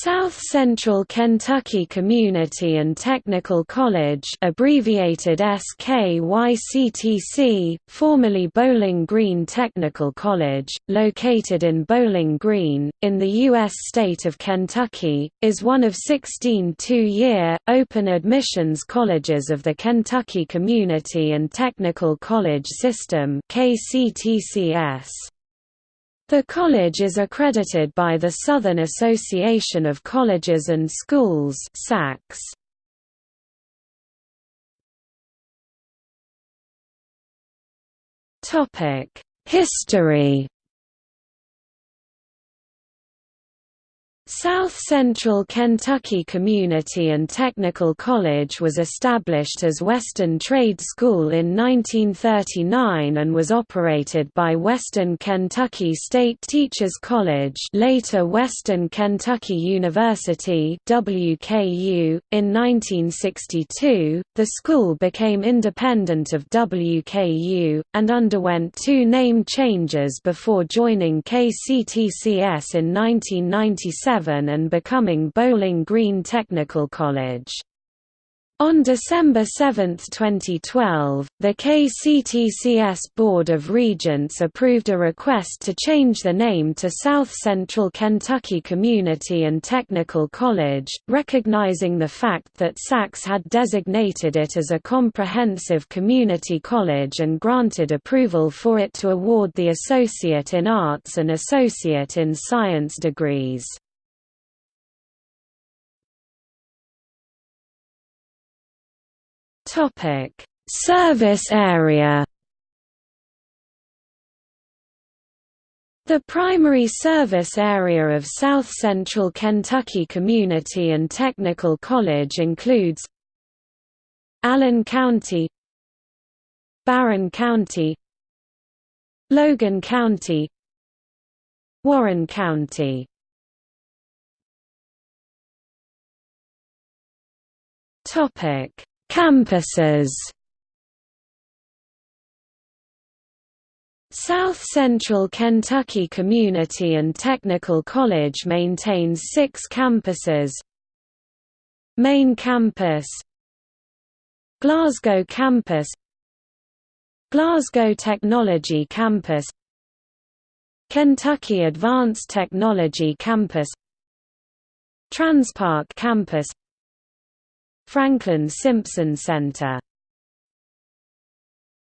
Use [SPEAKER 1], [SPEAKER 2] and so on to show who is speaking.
[SPEAKER 1] South Central Kentucky Community and Technical College abbreviated SKYCTC, formerly Bowling Green Technical College, located in Bowling Green, in the U.S. state of Kentucky, is one of 16 two-year, open admissions colleges of the Kentucky Community and Technical College System KCTCS. The college is accredited by the Southern Association of Colleges and Schools SACS. History South Central Kentucky Community and Technical College was established as Western Trade School in 1939 and was operated by Western Kentucky State Teachers College later Western Kentucky University WKU. .In 1962, the school became independent of WKU, and underwent two name changes before joining KCTCS in 1997 and becoming Bowling Green Technical College. On December 7, 2012, the KCTCS Board of Regents approved a request to change the name to South Central Kentucky Community and Technical College, recognizing the fact that SACS had designated it as a comprehensive community college and granted approval for it to award the Associate in Arts and Associate in Science degrees. Topic: Service area. The primary service area of South Central Kentucky Community and Technical College includes Allen County, Barren County, Logan County, Warren County. Topic: Campuses. South Central Kentucky Community and Technical College maintains six campuses. Main Campus Glasgow Campus Glasgow Technology Campus Kentucky Advanced Technology Campus Transpark Campus Franklin Simpson Center